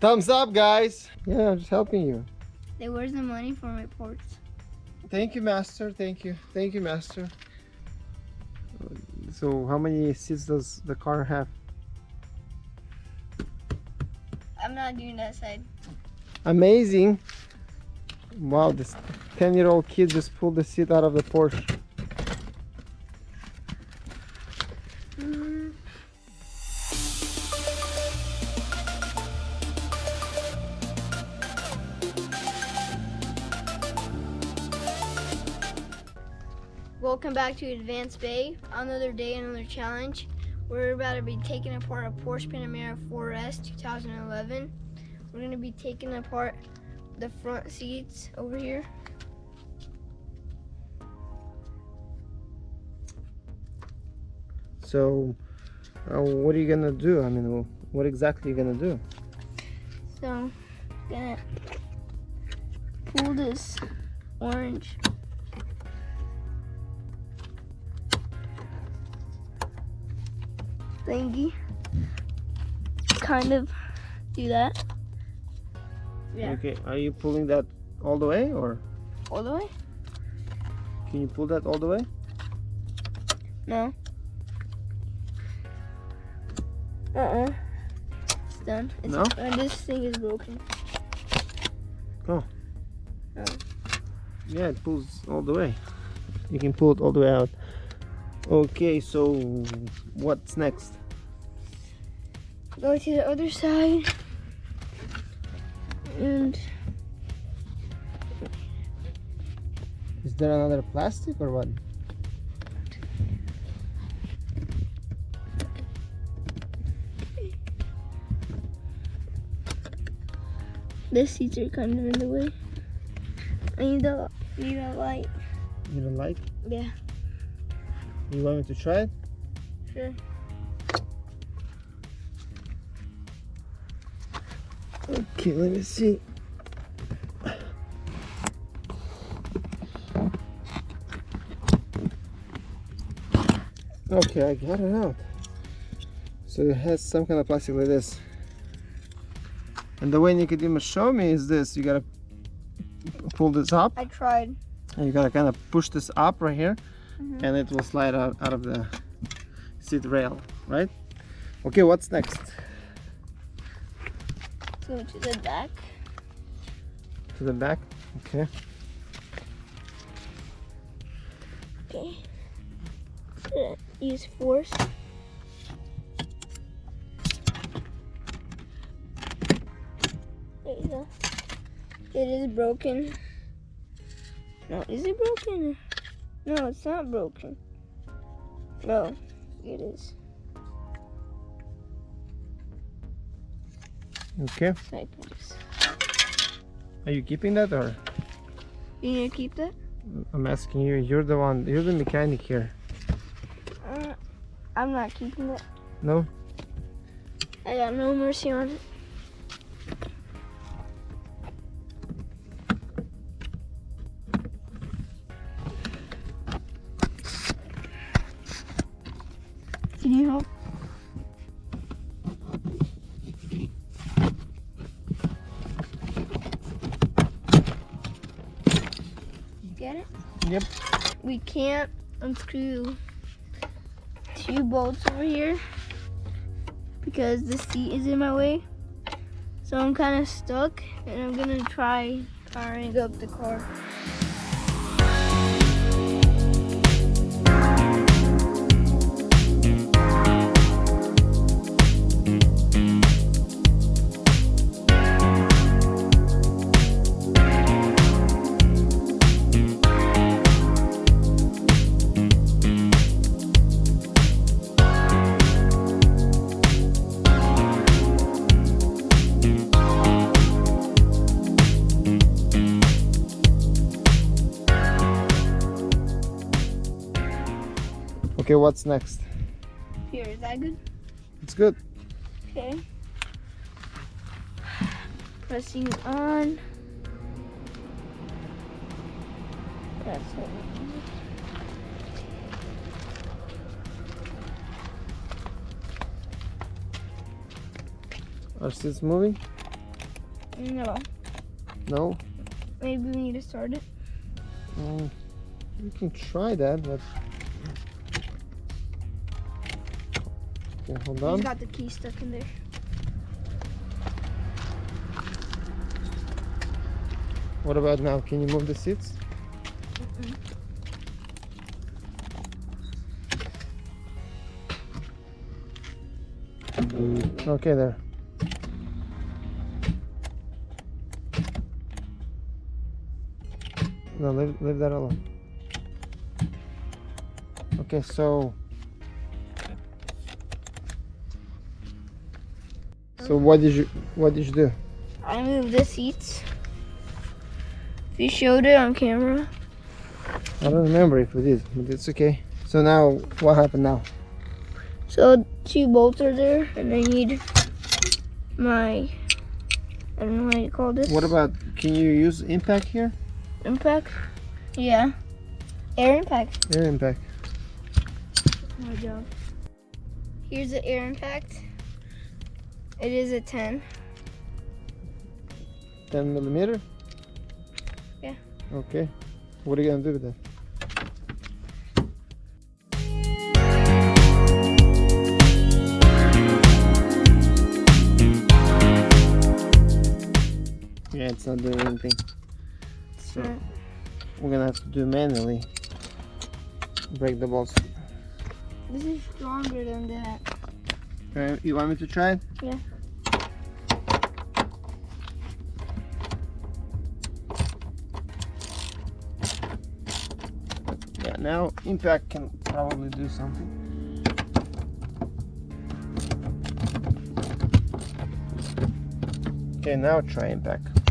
Thumbs up, guys. Yeah, I'm just helping you. Hey, where's the money for my ports? Thank you, master. Thank you. Thank you, master. So, how many seats does the car have? I'm not doing that side. Amazing. Wow, this 10 year old kid just pulled the seat out of the Porsche. Welcome back to Advanced Bay. Another day, another challenge. We're about to be taking apart a Porsche Panamera 4S 2011. We're going to be taking apart the front seats over here. So, uh, what are you gonna do? I mean, what exactly are you gonna do? So, gonna pull this orange thingy. Kind of do that. Yeah. Okay, are you pulling that all the way or? All the way? Can you pull that all the way? No. Uh-uh. It's done. It's, no? Uh, this thing is broken. Oh. Oh. Yeah, it pulls all the way. You can pull it all the way out. Okay, so what's next? Go to the other side. And is there another plastic or what? The seats are kind of in the way. I need a need a light. You don't like? Yeah. You want me to try it? Sure. Okay, let me see. Okay, I got it out. So it has some kind of plastic like this. And the way Nicodemus showed me is this. You gotta pull this up. I tried. And you gotta kind of push this up right here. Mm -hmm. And it will slide out, out of the seat rail, right? Okay, what's next? Go to the back. To the back? Okay. Okay. Use force. There you go. It is broken. No, is it broken? No, it's not broken. No, it is. Okay. Are you keeping that or? You need to keep that? I'm asking you. You're the one. You're the mechanic here. Uh, I'm not keeping it. No? I got no mercy on it. Can't unscrew two bolts over here because the seat is in my way. So I'm kind of stuck and I'm gonna try firing up the car. Okay, what's next? Here, is that good? It's good. Okay. Pressing on. That's we need. Are seats moving? No. No? Maybe we need to start it. Mm, you can try that, but. Okay, hold He's on. got the key stuck in there. What about now? Can you move the seats? Okay, there. No, leave, leave that alone. Okay, so. So what did you what did you do? I moved the seats. If you showed it on camera, I don't remember if we did, but it's okay. So now, what happened now? so two bolts are there, and I need my I don't know how you call this. What about, can you use impact here? impact? Yeah, air impact. Air impact. My job. Here's the air impact. It is a 10. 10 millimeter? Yeah. Okay. What are you gonna do with that? Yeah, it's not doing anything. So we're gonna have to do manually. Break the bolts. This is stronger than that. Okay, you want me to try it? Yeah. Yeah, now impact can probably do something. Okay, now try impact.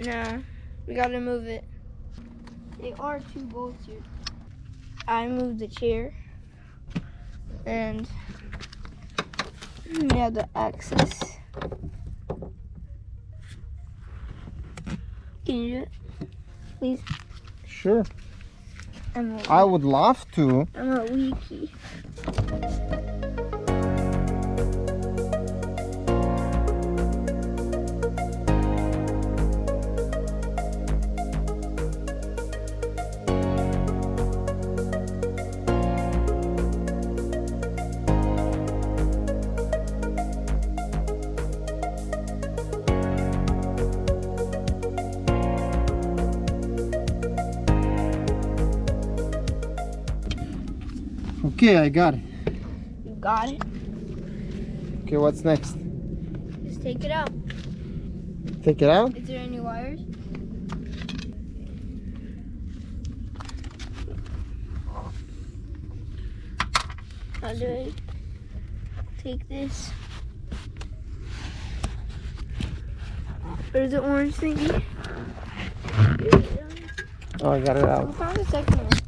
Now, we gotta move it. There are two bolts here. I moved the chair. And mm, we have the axis. Can you do it? Please. Sure. I'm a, I would love to. I'm a wiki. Okay, I got it. You got it. Okay, what's next? Just take it out. Take it out? Is there any wires? How do I take this? Where's the orange thingy? Oh, I got it out. I found the second one.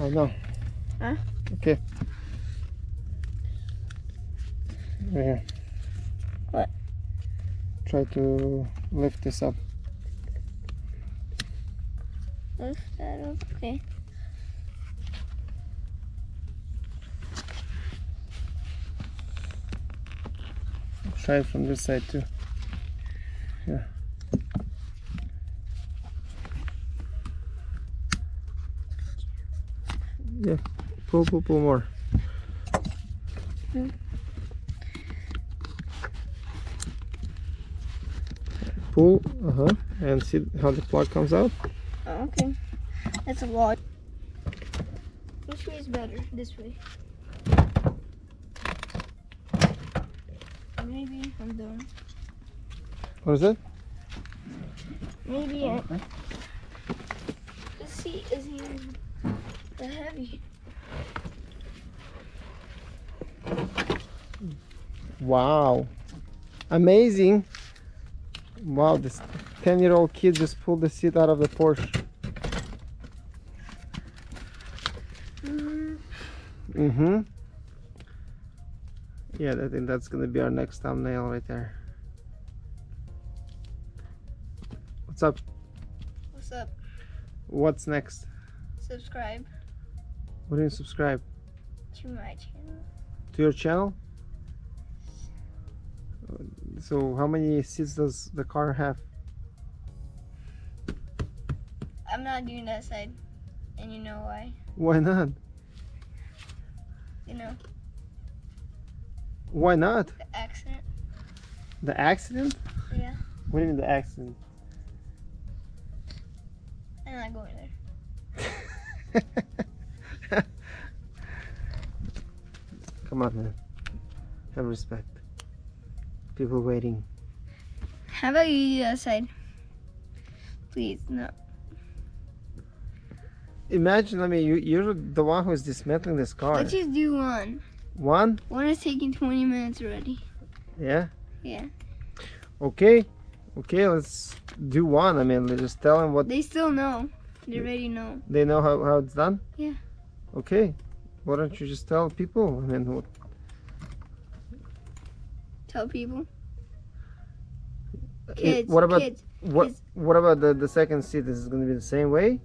Oh no. Huh? Okay. Right here. What? Try to lift this up. Lift that up. Okay. Try it from this side too. Yeah. Yeah. Pull, pull, pull more. Hmm. Pull, uh huh, and see how the plug comes out. Oh, okay. That's a lot. Which way is better? This way. Maybe I'm done. What is it? Maybe I. The seat isn't even that heavy. Wow. Amazing. Wow, this 10 year old kid just pulled the seat out of the Porsche. Mm-hmm. Yeah, I think that's gonna be our next thumbnail right there. What's up? What's up? What's next? Subscribe What do you subscribe to my channel. to your channel? So how many seats does the car have? I'm not doing that side, and you know why? Why not? You know Why not? the accident. The accident? Yeah, What do you mean the accident? I'm not going there. Come on, man. Have respect. People waiting. How about you do that side? Please, no. Imagine, I mean, you, you're the one who's dismantling this car. Let's just do one. One? One is taking 20 minutes already. Yeah? Yeah. Okay. Okay, let's do one. I mean, let's just tell them what They still know. They already know. they know how, how it's done? Yeah. Okay. Why don't you just tell people? I mean, what, Tell people. Kids. what about kids. what kids. what about the, the second seat? Is it going to be the same way?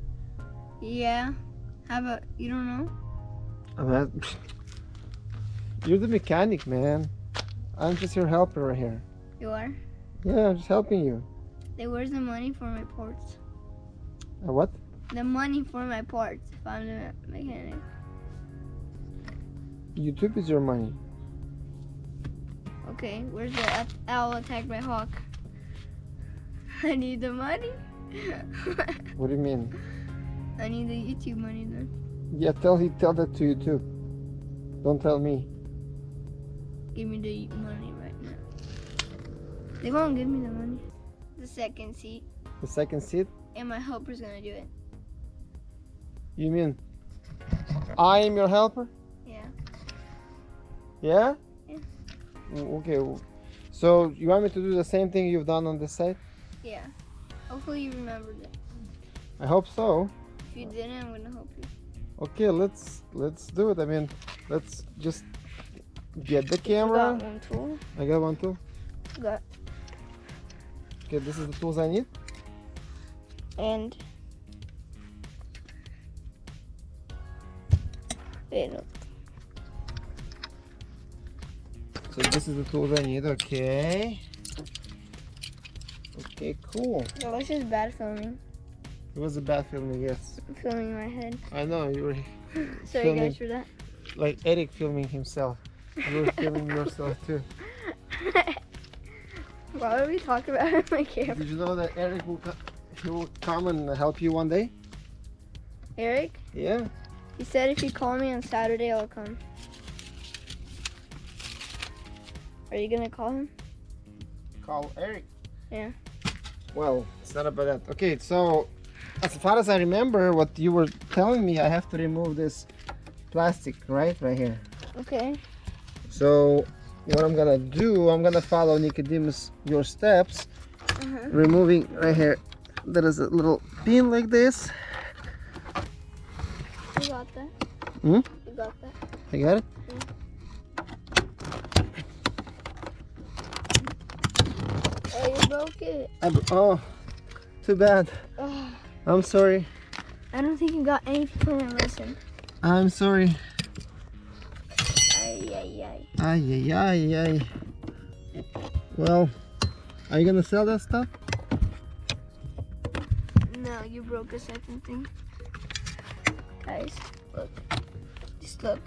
Yeah. How about you don't know? Mean, you're the mechanic, man. I'm just your helper right here. You are. Yeah, I'm just helping you. They where's the money for my parts? Uh, what? The money for my parts. If I'm the mechanic. YouTube is your money. Okay. Where's the owl attacked by hawk? I need the money. What do you mean? I need the YouTube money then. Yeah, tell he tell that to YouTube. Don't tell me. Give me the money right now. They won't give me the money. The second seat, The second seat? and my helper's gonna do it. You mean I am your helper? Yeah. Yeah? Okay. So you want me to do the same thing you've done on this side? Yeah. Hopefully you remembered it. I hope so. If you didn't, I'm gonna help you. Okay, let's let's do it. I mean, let's just get the camera. Got camera. one tool. I got one too. Got Okay, this is the tools I need. and. Wait, no. So this is the tools I need. Okay. Okay, cool. No, this is bad filming. It was a bad filming, yes. Filming my head. I know you were Sorry Filming. guys for that. like Eric filming himself. You were filming yourself too. Why would we talk about it on my camera? Did you know that Eric will he will come and help you one day? Eric, Yeah. he said if you call me on Saturday, I'll come. Are you gonna call him? Call Eric. Yeah. Well, it's not about that. Okay, so as far as I remember, what you were telling me, I have to remove this plastic, right, right here. Okay. So what I'm gonna do, I'm gonna follow Nicodemus your steps, Uh-huh. removing right here. There is a little pin like this. You got that. Hmm? You got that. I got it. Oh, you broke it. I oh, too bad. Oh, I'm sorry. I don't think you got anything from my lesson. I'm sorry. Ay, ay, ay. Ay, ay, ay, ay. Well, are you gonna sell that stuff? No, you broke a second thing. Guys, look. Just look.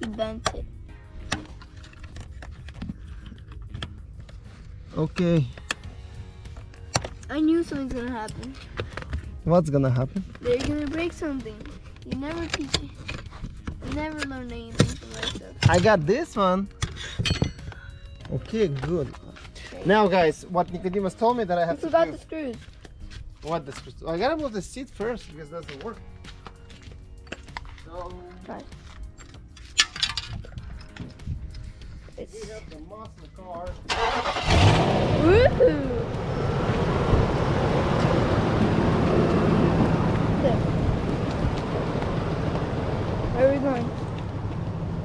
He bent it. Okay. I knew something's gonna happen. What's gonna happen? They're gonna break something. You never teach it. You never learn anything from my stuff. I got this one. Okay, good. Now, guys, what Nicodemus told me that I You have to forgot do. the screws. What the screws? I gotta move the seat first because it doesn't work. So Right. It's... We have the monster car. Woohoo! Where are we going?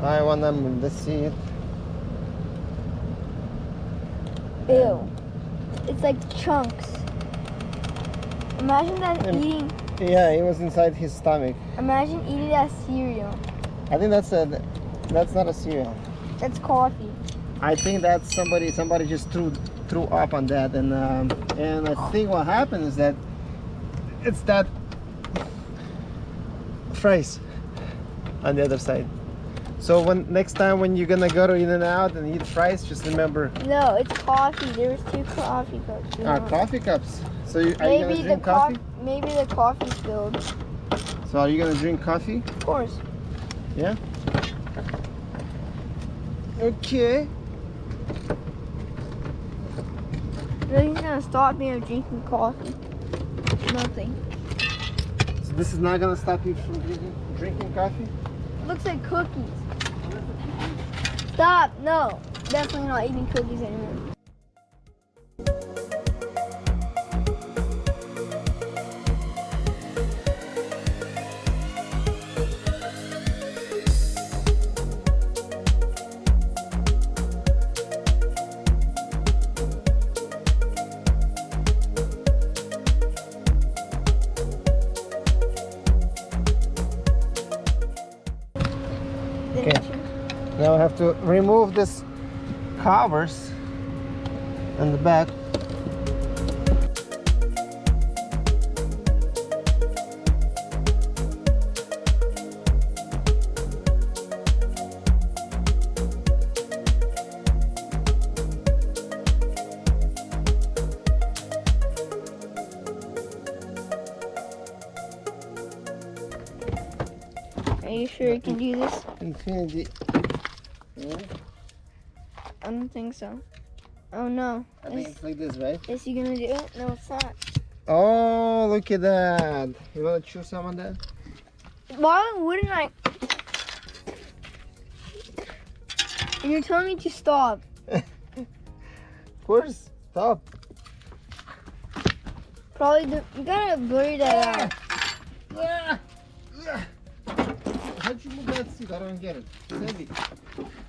I wanna move the seat. Ew. It's like chunks. Imagine that eating. Yeah, it was inside his stomach. Imagine eating that cereal. I think that's a. That's not a cereal. That's coffee. I think that somebody somebody just threw threw up on that and um, and I think what happened is that it's that fries on the other side. So when next time when you're gonna go to In-N-Out and eat fries, just remember No, it's coffee. There was two coffee cups. know. coffee cups. So you, are you gonna Maybe the drink coffee? Maybe the coffee spilled. So are you gonna drink coffee? Of course. Okay. Nothing's gonna stop me from drinking coffee. Nothing. So this is not gonna stop you from drinking drinking coffee? looks like cookies. Stop. No. Definitely not eating cookies anymore. Now I have to remove this covers and the back. Are you sure you can do this? Infinity. I don't think so. Oh no. I think it's like this, right? is he gonna do it? No, it's not. Oh, look at that. You wanna chew some on that? Why wouldn't I? And you're telling me to stop. Of course. Stop. Probably the, you gotta blur that out. Ah! Ah! How'd you move that seat? I don't get it. It's heavy.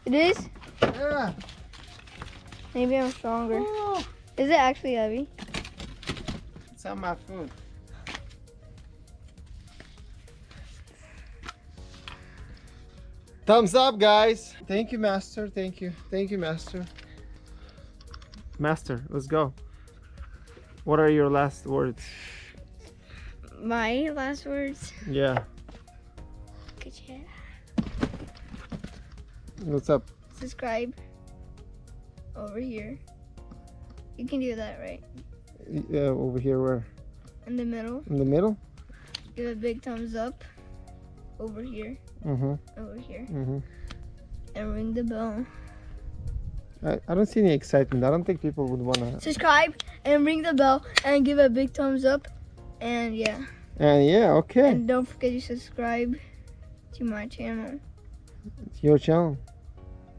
It is? Ah! Maybe I'm stronger. Oh, Is it actually heavy? it's on my food. Thumbs up, guys. Thank you, Master. Thank you. Thank you, Master. Master, let's go. What are your last words? My last words. Yeah. Good shit. What's up? Subscribe. Over here. You can do that, right? Yeah, over here, where? In the middle. In the middle? Give a big thumbs up. Over here. Mm-hmm. Over here. Mm-hmm. And ring the bell. I, I don't see any excitement. I don't think people would wanna. Subscribe and ring the bell and give a big thumbs up. And yeah. And yeah, okay. And don't forget to subscribe to my channel. It's your channel.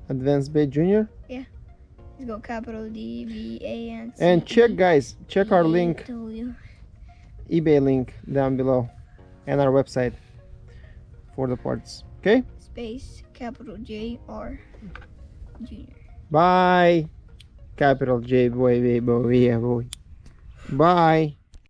Advanced Bay Junior. Let's go capital D V A N. C And check, guys, check our link, W. eBay link down below, and our website for the parts. Okay. Space capital J R Junior. Bye. Capital J boy, boy, boy, boy. Bye.